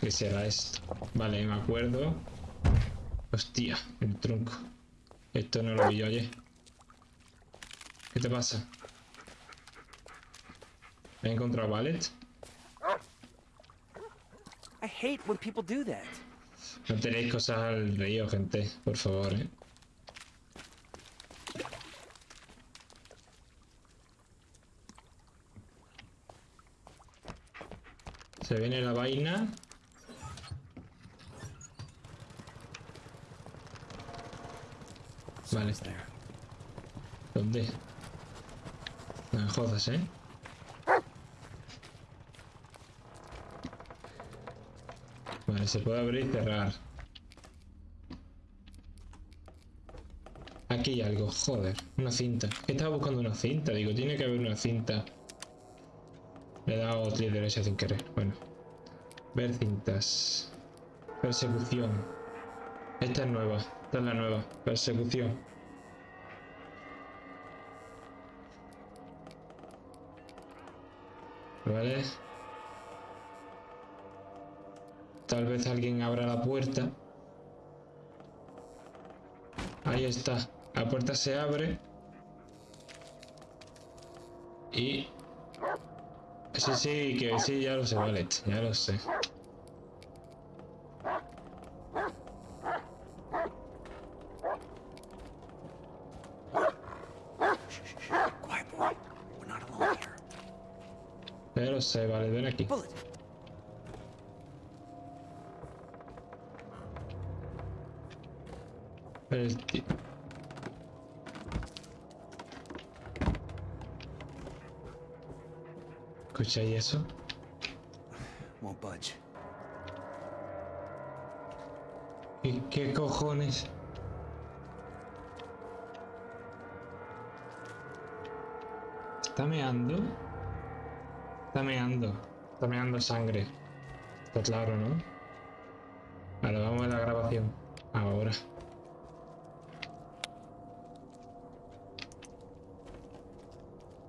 ¿Qué será esto? Vale, me acuerdo. Hostia, el tronco. Esto no lo vi yo ayer. ¿Qué te pasa? ¿He encontrado ballet? I hate when people do that. No tenéis cosas al río, gente. Por favor, eh. Se viene la vaina. Vale. ¿Dónde? No me jodas, ¿eh? Vale, se puede abrir y cerrar. Aquí hay algo, joder. Una cinta. ¿Qué estaba buscando una cinta? Digo, tiene que haber una cinta. Le he dado clic derecha sin querer. Bueno. Ver cintas. Persecución. Esta es nueva. Esta es la nueva. Persecución. Vale. Tal vez alguien abra la puerta. Ahí está. La puerta se abre. Y... Sí, sí, que sí, ya lo sé, vale. Ya lo sé. Quiet, boy. We're not alone here. Ya lo sé, vale, ven aquí. El ti- ¿Escucháis eso? Won't budge. ¿Qué, qué cojones? ¿Está meando? Está meando. Está meando sangre. Está claro, ¿no? Vale, vamos a la grabación. Ahora.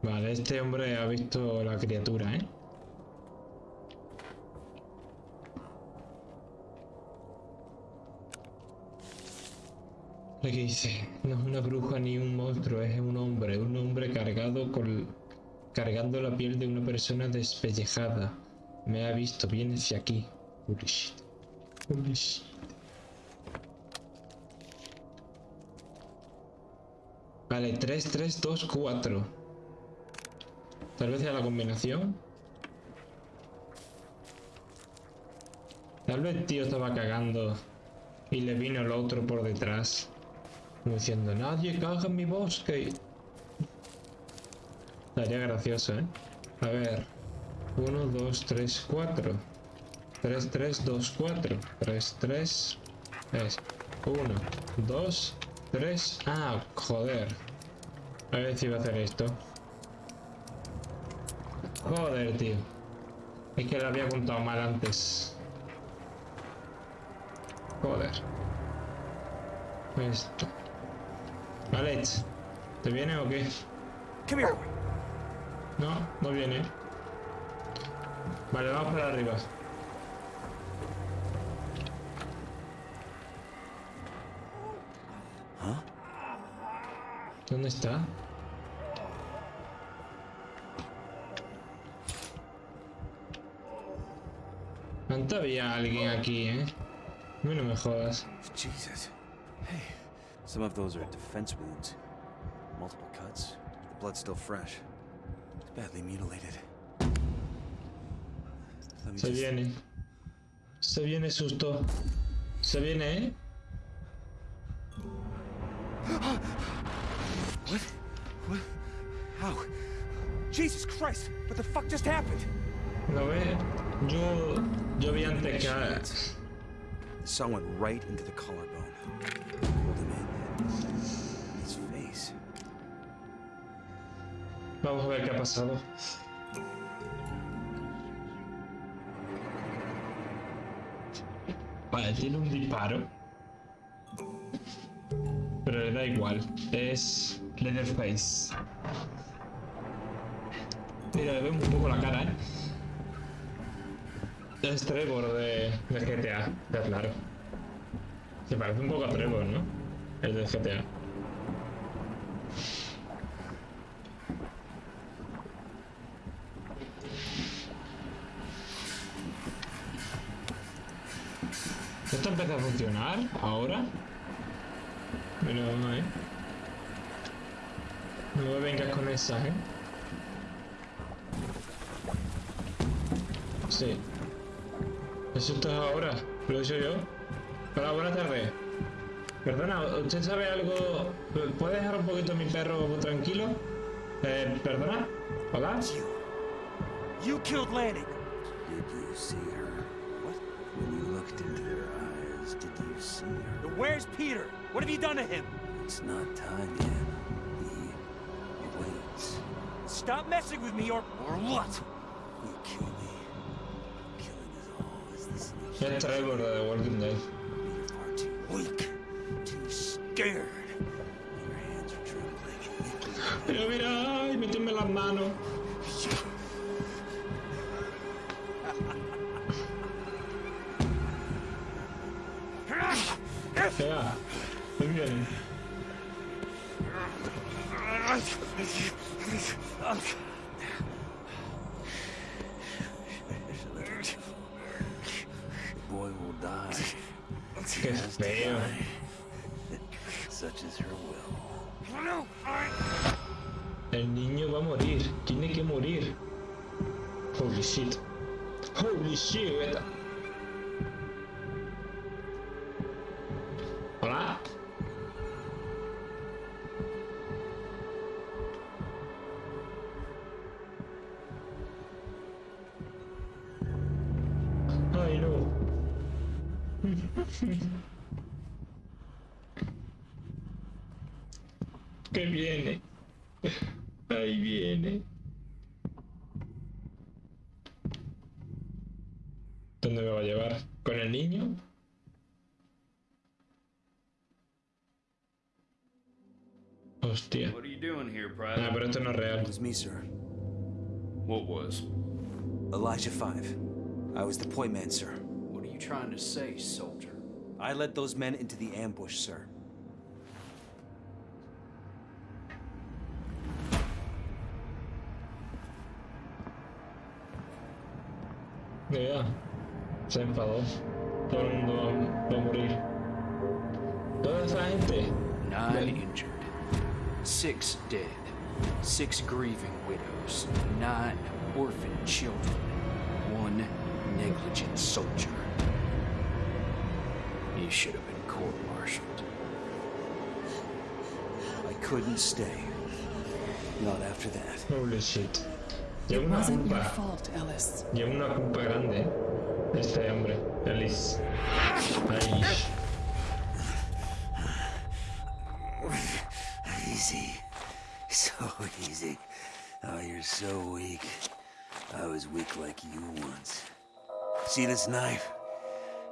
Vale, este hombre ha visto la criatura, ¿eh? Que dice, no es una bruja ni un monstruo, es un hombre, un hombre cargado con cargando la piel de una persona despellejada. Me ha visto, viene hacia aquí. Holy shit. Vale, 3, 3, 2, 4. Tal vez sea la combinación. Tal vez el tío estaba cagando y le vino el otro por detrás. Como diciendo, nadie caga en mi bosque. Estaría gracioso, ¿eh? A ver. 1, 2, 3, 4. 3, 3, 2, 4. 3, 3. Es 1, 2, 3. Ah, joder. A ver si va a hacer esto. Joder, tío. Es que lo había contado mal antes. Joder. Esto. Alex, ¿te viene o qué? Come here. No, no viene. Vale, vamos para arriba. Huh? ¿Dónde está? Antes había alguien aquí, ¿eh? No, no me jodas. Jesus. Hey, some of those are defense wounds. Multiple cuts. The blood's still fresh. Badly mutilated. Se viene. Se viene susto. Se viene, ¿eh? What? What? How? Jesus Christ! What the fuck just happened? ¿Lo ve? Yo, yo vi antes que... a- The saw went right into the collarbone. Vamos a ver qué ha pasado. Vale, tiene un disparo. Pero le da igual. Es Leatherface. Mira, le veo un poco la cara, ¿eh? Es Trevor de, de GTA, ya claro. Se parece un poco a Trevor, ¿no? El de GTA. ¿Esto empieza a funcionar ahora? Pero no, ¿eh? No me vengas con esa, ¿eh? Sí. Eso está ahora, lo he hecho yo. Hola, buenas tardes. Perdona, ¿usted sabe algo? ¿Puede dejar un poquito a mi perro tranquilo? Eh, ¿perdona? ¿Hola? You. You killed Lanning. Did you see her? Where's Peter? What have you done to him? It's not time yet. He waits. Stop messing with me or or what? You kill me. Killing is all. Is the solution? Es Trevor de The Walking Dead. You're far too weak, too scared. Your hands are trembling. Pero mira, ay, méteme las manos. Ya, muy bien. Boy will die. Qué feo. Such is her will. El niño va a morir. Tiene que morir. Holy shit. Holy shit. Was me, sir. What was? Elijah Five. I was the point man, sir. What are you trying to say, soldier? I led those men into the ambush, sir. Vea. Se enfadó. Todo el mundo va, va a morir. Toda esa gente. Nine injured, six dead, six grieving widows, nine orphaned children, one negligent soldier. He should have been court-martialed. I couldn't stay. Not after that. Holy shit. It Lleva una wasn't your culpa. fault, Ellis. Lleva una culpa grande. Este hombre. Ellis. Ay. So easy. Oh, you're so weak. I was weak like you once. See this knife?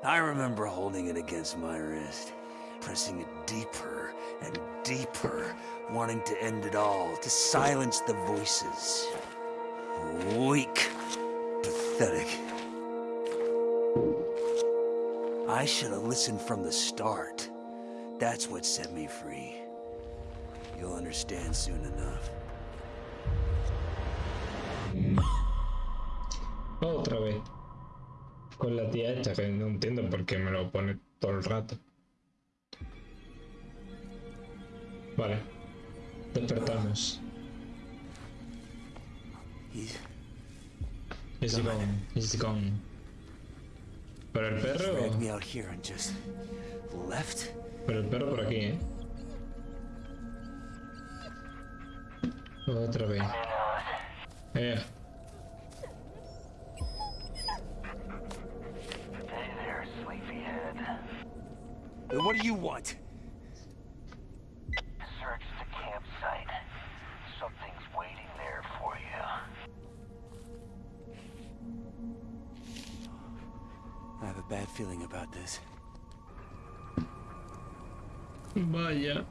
I remember holding it against my wrist, pressing it deeper and deeper, wanting to end it all, to silence the voices. Weak. Pathetic. I should have listened from the start. That's what set me free. You'll understand soon enough. Otra vez. Con la tía esta que no entiendo por qué me lo pone todo el rato. Vale. Despertamos. He's gone? Is he gone? Pero el perro. Pero el perro por aquí, ¿eh? Otra vez. Eh. There. What do you want? Search the campsite. Something's waiting there for you. I have a bad feeling about this. Vaya.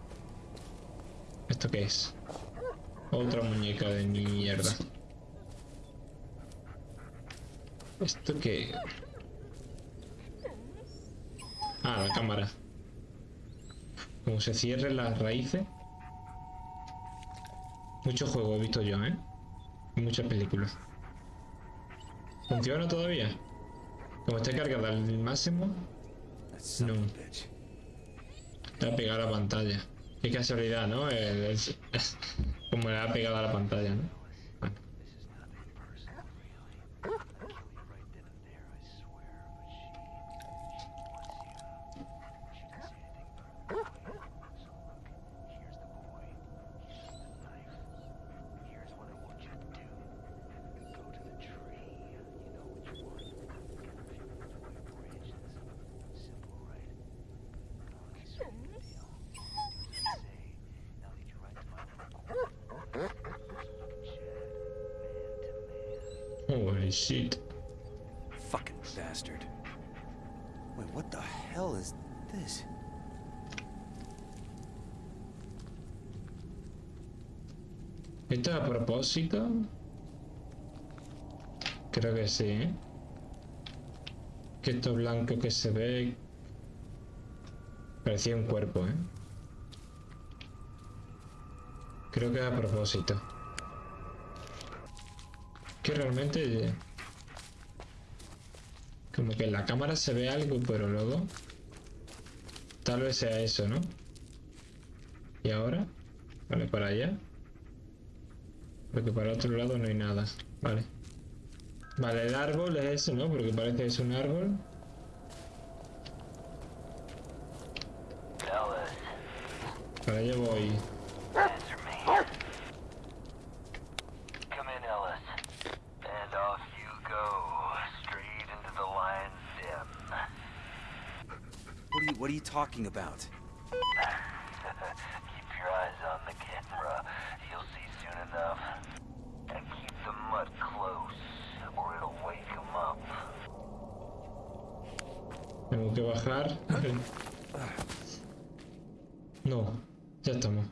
¿Esto qué es? Otra muñeca de mierda. ¿Esto qué? Ah, la cámara. Como se cierren las raíces. Muchos juegos he visto yo, ¿eh? Muchas películas. ¿Funciona todavía? Como esté cargada al máximo, No. está pegada a la pantalla. Qué casualidad, ¿no? El- el- como le ha pegado a la pantalla, ¿no? Shit. Fucking bastard. Wait, what the hell is this? ¿Esto es a propósito? Creo que sí, ¿eh? Que esto blanco que se ve... Parecía un cuerpo, ¿eh? Creo que es a propósito. Que realmente... Como que en la cámara se ve algo, pero luego... Tal vez sea eso, ¿no? ¿Y ahora? Vale, para allá. Porque para el otro lado no hay nada. Vale. Vale, el árbol es ese, ¿no? Porque parece que es un árbol. Para allá voy. What are you what are you talking about? Keep your eyes on the camera. You'll see soon enough. And keep the mud close, or it'll wake him up. Tengo que bajar. No, ya estamos.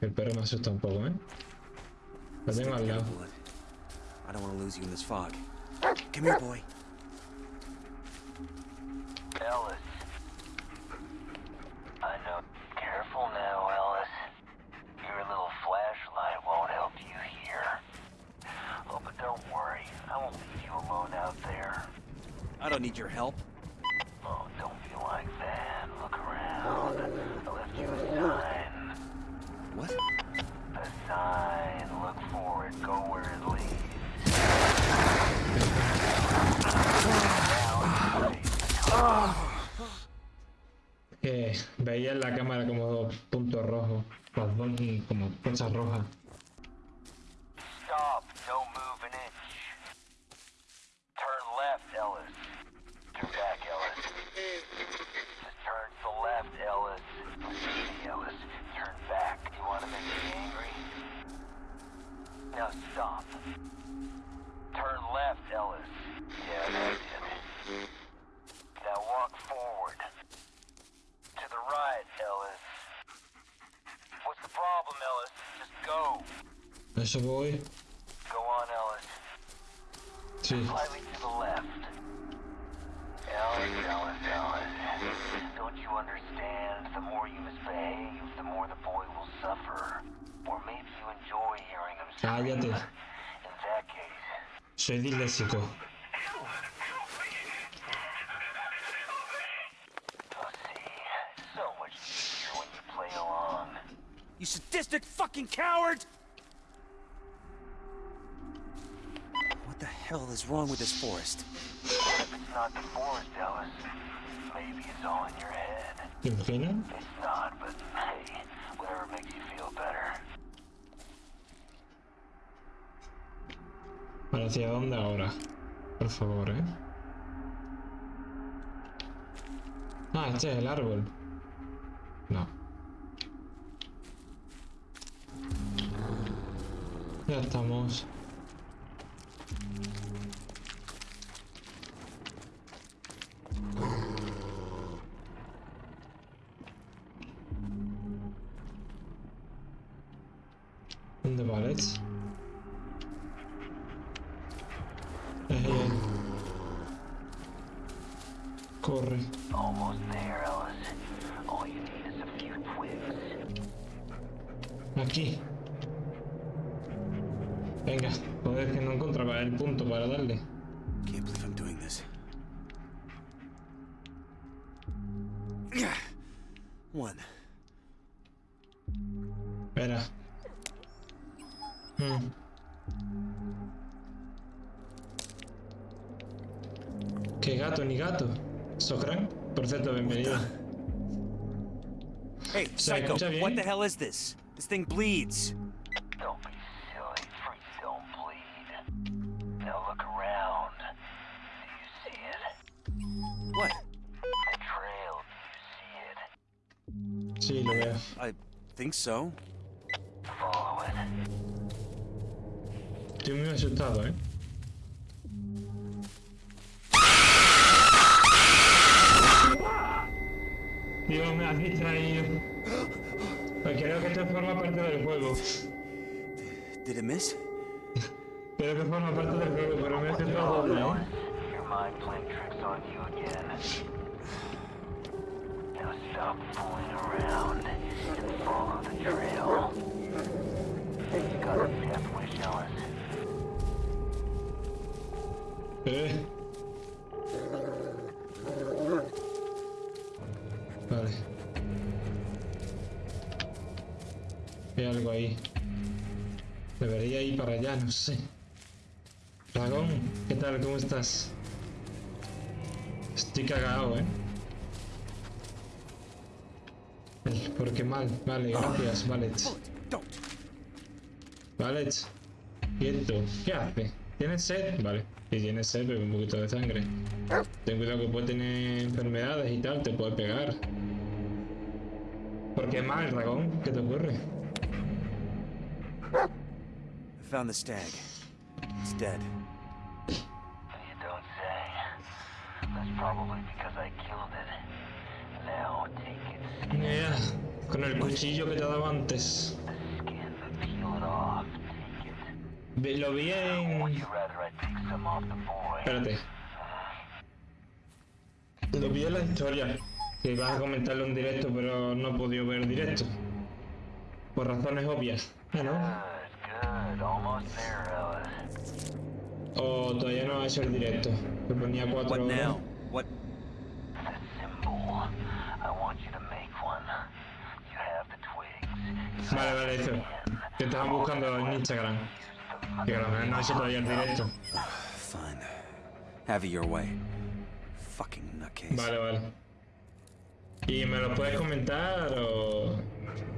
El perro me asusta un poco, ¿eh? Lo tengo al lado. I don't want to lose you in this fog. Come here, boy. Ellis. I know. Careful now, Ellis. Your little flashlight won't help you here. Oh, but don't worry. I won't leave you alone out there. I don't need your help. Stop. Turn left, Ellis. Yeah, that's it. Now walk forward. To the right, Ellis. What's the problem, Ellis? Just go. Mr. Boy? Go on, Ellis. Sí. Slightly to the left. Ellis, Ellis, Ellis. Don't you understand? The more you misbehave, the more the boy will suffer. Or maybe you enjoy hearing him scream. Cállate. In that case, Soy disléxico. you'll. So much easier when you. You sadistic fucking coward! What the hell is wrong with this forest? If it's not the forest, Ellis, maybe it's all in your head. ¿Te imaginas? It's not, but ¿Para hacia dónde ahora? Por favor, ¿eh? Ah, este es el árbol. No. Ya estamos. ¿Dónde vales? Twigs. Aquí. Venga, joder, que no encontraba el punto para darle. What the hell is this? This thing bleeds. Don't be silly. Freaks don't bleed. Now look around. Do you see it? What? The trail. Do you see it? Sí, lo veo. I think so. Follow it. Estoy muy asustado. Dios, me has distraído. Creo que esto forma parte del juego. Did it miss? Creo que forma parte del juego, pero me he asustado doble, ¿eh? Your mind playing tricks on you again. Now stop fooling around and follow the trail. You got a death wish, Ellis. Eh. Hay algo ahí. Debería ir para allá, no sé. Dragón, ¿qué tal? ¿Cómo estás? Estoy cagado, ¿eh? Ay, ¿Por qué mal? Vale, gracias, Valet. Valet, quieto. ¿Qué hace? ¿Tienes sed? Vale. Si tienes sed, bebe un poquito de sangre. Ten cuidado que puede tener enfermedades y tal, te puede pegar. ¿Por qué mal, dragón? ¿Qué te ocurre? I found the stag. It's dead. You don't say. That's probably because I killed it. Now take its Ya, con el cuchillo que te daba antes. it it. Lo vi en... Espérate. Lo vi en la historia. Que ibas a comentarlo en directo, pero no he podido ver directo. Por razones obvias. ¿Eh, ¿No? Good, good. Almost there, Ellis. O todavía no ha hecho el directo. Me ponía cuatro What horas. now? What? The symbol. I want you to make one. You have the twigs. Vale, vale, eso. Que estaban buscando en Instagram. Que a lo mejor no ha hecho todavía el directo. Fine. Have it your way. Fucking nutcase. Vale, vale. ¿Y me lo puedes comentar o.?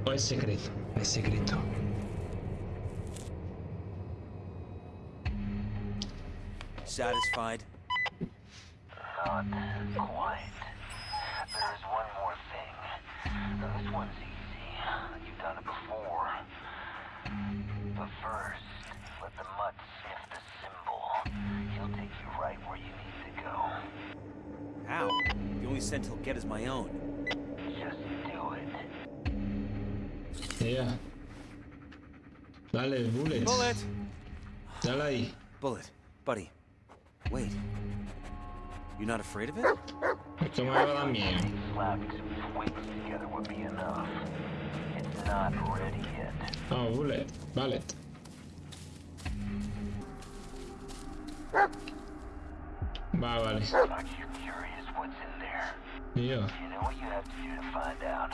o es secreto? Es secreto. Satisfied? Not quite. There's one more thing. Now, this one's easy. You've done it before. But first, let the mutt sniff the symbol. He'll take you right where you need to go. How? The only scent he'll get is my own. Just do it. Ya. Dale, bullet. Bullet! Dale ahí. Bullet. Buddy. Wait. You're not afraid of it? Me va a dar miedo. Slapping together would be enough. It's not ready yet. Oh, bullet. Bullet. Va, vale. Aren't you curious what's in there? Yo. You know what you have to do to find out.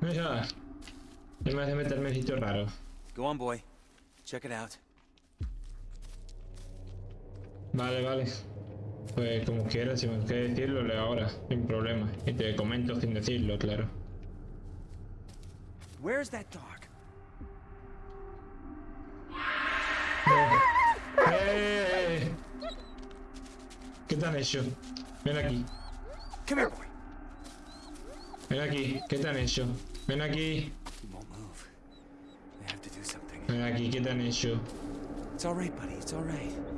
No me hace meterme en sitios raros. Go on, boy. Check it out. Vale, vale. Pues como quieras, si me quieres decirlo, leo ahora, sin problema. Y te comento sin decirlo, claro. Where's that dog? ¡Eh! ¿Qué te han hecho? Ven aquí, Come here, boy. ven aquí, ¿qué te han hecho? Ven aquí, ven aquí, ¿qué te han hecho? It's all right, buddy. It's all right.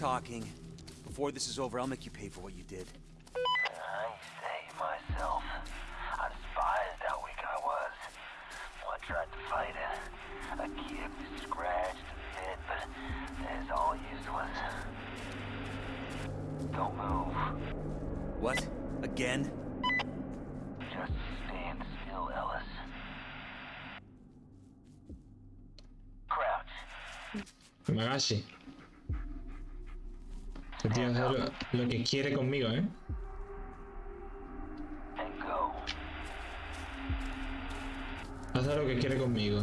talking. Before this is over, I'll make you pay for what you did. I say myself, I despised how weak I was. Well, I tried to fight it. I kicked, scratched, bit, but it's all useless. Don't move. What? Again? Just stand still, Ellis. Crouch. Que lo, que quiere conmigo, ¿eh? Hace lo que quiere conmigo.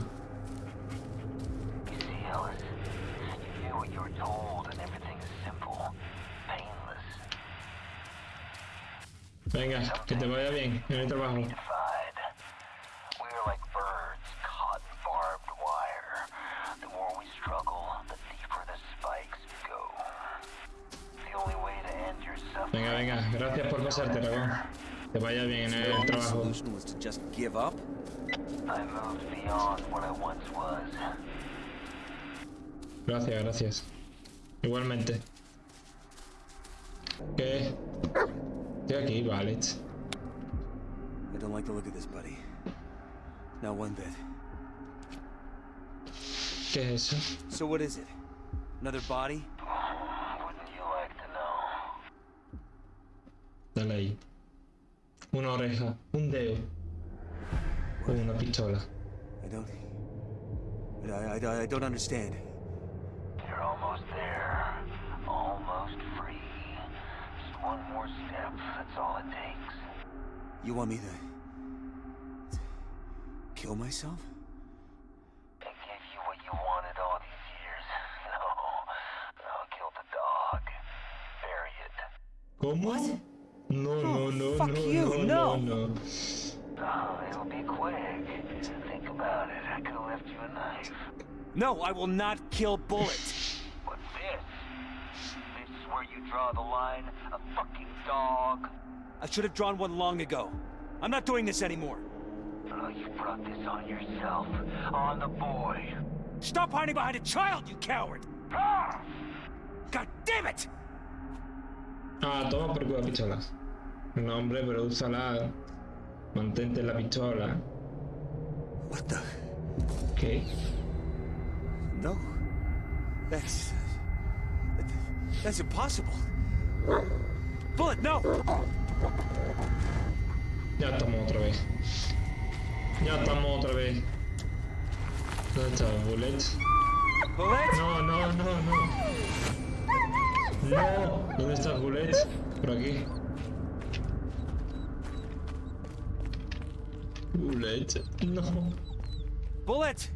Venga, que te vaya bien en el trabajo. I moved beyond what I once was. Gracias, gracias. Igualmente. ¿Qué? Estoy aquí, vale. I don't like the look of this, buddy. Not one bit. ¿Qué es eso? So what is it? Another body? Dale ahí. Una oreja, un dedo. O una pistola. I don't... I, I, I don't understand. You're almost there. Almost free. Just one more step. That's all it takes. You want me to... to kill myself? I gave you what you wanted all these years. No. No, kill the dog. Bury it. ¿Cómo? No, no, no, fuck no, you, no, no. no, no. Oh, it'll be quick. Think about it. I could have left you a knife. No, I will not kill Bullet. What's this? This is where you draw the line? A fucking dog? I should have drawn one long ago. I'm not doing this anymore. Oh, you brought this on yourself. On the boy. Stop hiding behind a child, you coward! Ah! God damn it! Ah, toma por culo la pistola. No, hombre, pero úsala. Mantente la pistola. What the? ¿Qué? No. That's... that- That's impossible. Bullet, no! Ya estamos otra vez. Ya estamos otra vez. ¿Dónde está Bullet? Bullet? No, no, no, no. No. ¿Dónde está Bullet? Por aquí. Bullet. No. Bullet!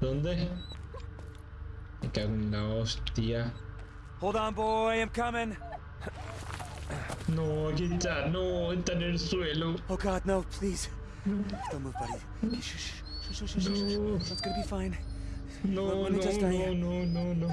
¿Dónde? Me cago en la hostia. Hold on, boy, I'm coming. No, aquí está. No, está en el suelo. Oh God, no, please. Don't move, buddy. Shh, shh, No. It's gonna be fine. No, no, no, no, no.